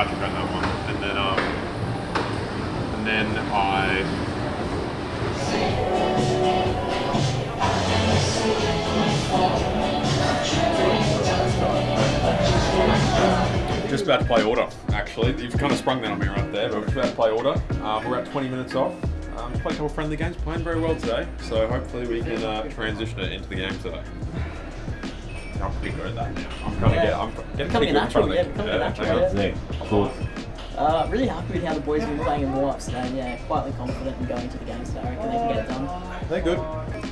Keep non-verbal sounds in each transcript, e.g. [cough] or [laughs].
Patrick that one, and then um, and then I. Just about to play order, actually. You've kind of sprung that on me right there, but we're about to play order. Um, we're about 20 minutes off. Um, just played a couple friendly games, playing very well today, so hopefully we can uh, transition it into the game today. I'm pretty good at that now. I'm kind of Yeah. get, I'm getting pretty a good in front natural, of yeah, the- becoming a natural, thank you. yeah. Yeah, cool. Uh, really happy with how the boys have been playing in warm-ups today. and, Yeah, quietly confident in going to the game today. I reckon they can get it done. They're good.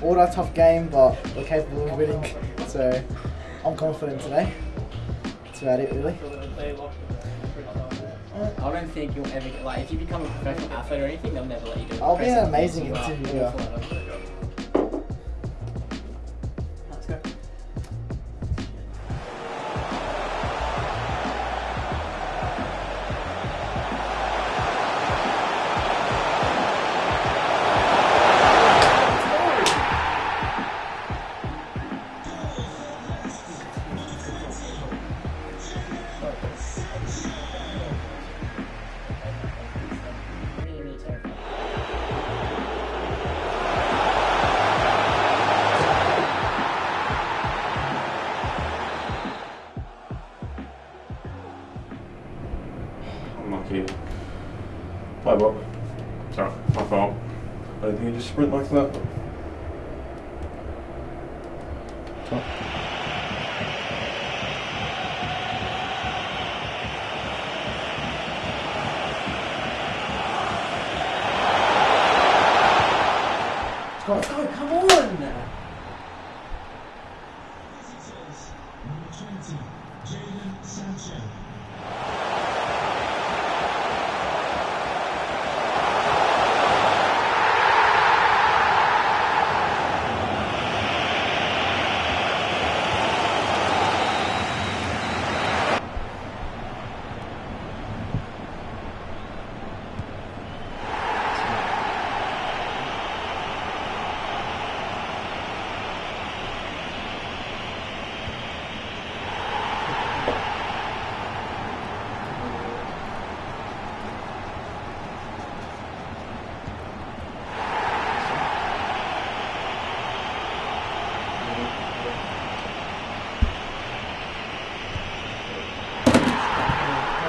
Order tough game, but we're capable of winning. So I'm confident today. That's about it, really. I don't think you'll ever get, like, if you become a professional athlete or anything, they'll never let you do it. I'll be an amazing balls, you are interviewer. You sprint like that. Let's go, come on!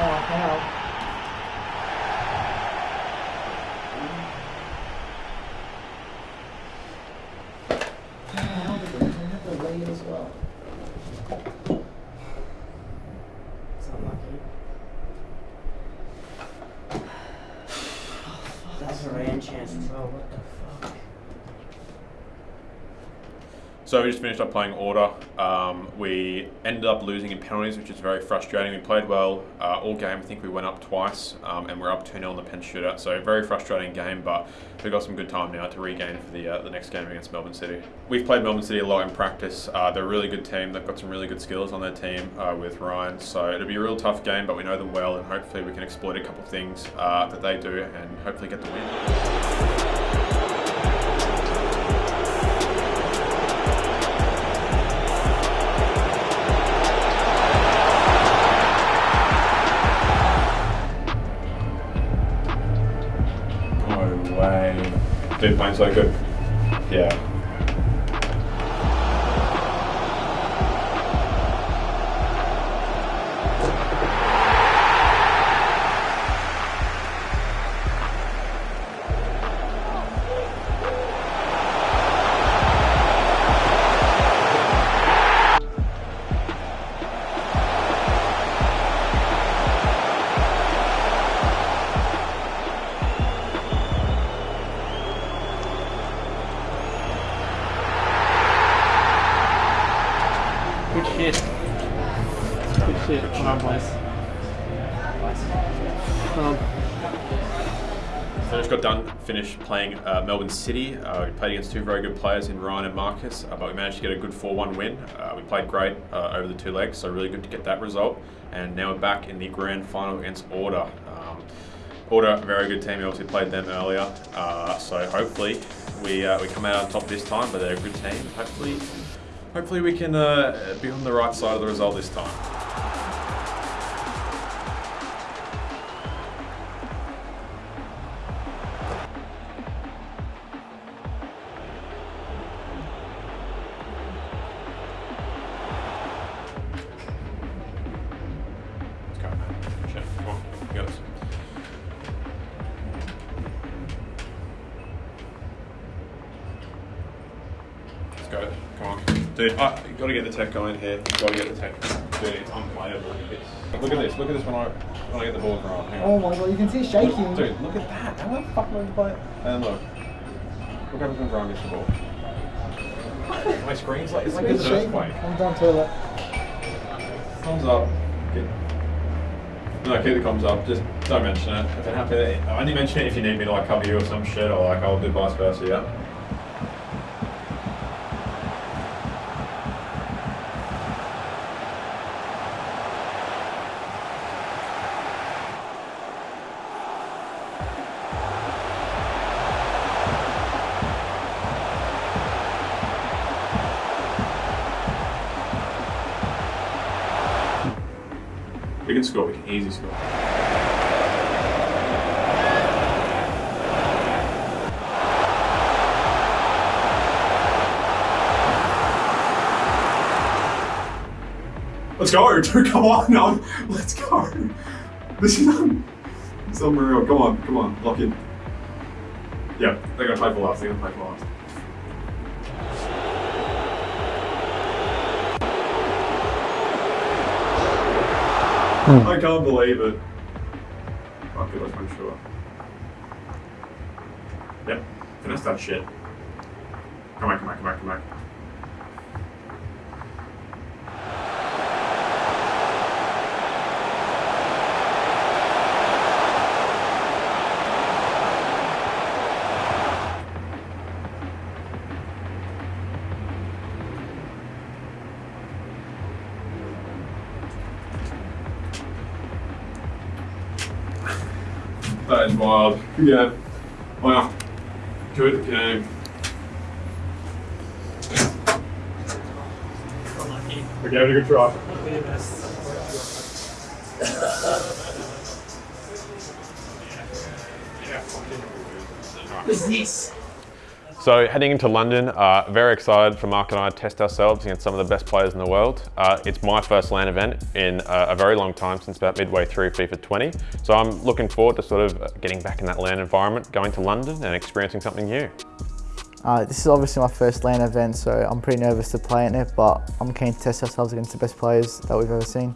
Oh, how? the lead as well. It's unlucky. That's Oh, a rain chance as well. What the fuck? So we just finished up playing order. Um, we ended up losing in penalties, which is very frustrating. We played well uh, all game. I think we went up twice, um, and we're up 2 0 in the pen shootout. So very frustrating game, but we've got some good time now to regain for the uh, the next game against Melbourne City. We've played Melbourne City a lot in practice. Uh, they're a really good team. They've got some really good skills on their team uh, with Ryan. So it'll be a real tough game, but we know them well, and hopefully we can exploit a couple of things uh, that they do, and hopefully get the win. Way. Dude, playing so good. Yeah. Good shit. Good shit. Done, boys. So just got done, finished playing uh, Melbourne City. Uh, we played against two very good players in Ryan and Marcus, uh, but we managed to get a good 4-1 win. Uh, we played great uh, over the two legs, so really good to get that result. And now we're back in the grand final against Order. Um, Order, very good team. We obviously played them earlier, uh, so hopefully we we come out on top this time. But they're a good team. Hopefully, hopefully we can uh, be on the right side of the result this time. Dude, I, you gotta get the tech going here. You gotta get the tech. Dude, it's unplayable. It's, look at this. Look at this when I when I get the ball wrong. On. Oh my god, you can see it shaking. Dude, look at that. How the fuck am I going to play it? And look. Look what happens when Brian gets the ball. [laughs] My screen's like, it's like It's it's an shaking. earthquake. I'm down toilet. Thumbs up. Get, no, keep the comms up. Just don't mention it. If it happens, only mention it if you need me to like cover you or some shit, or like I'll do vice versa. Yeah. We can score. We can easy score. Let's go. [laughs] Come on, no. Let's go. [laughs] This is un- is unreal. Come on, come on, lock in. Yeah, they're gonna play for last. They're gonna play for last. Hmm. I can't believe it. It, let's make sure. Yep, finish that shit. Come back, come back, come back, come back. That is wild. Yeah. Wow. Good game. We gave it a good try. What's this? So heading into London, uh, very excited for Mark and I to test ourselves against some of the best players in the world. Uh, it's my first LAN event in uh, a very long time, since about midway through FIFA 20. So I'm looking forward to sort of getting back in that LAN environment, going to London and experiencing something new. Uh, this is obviously my first LAN event, so I'm pretty nervous to play in it, but I'm keen to test ourselves against the best players that we've ever seen.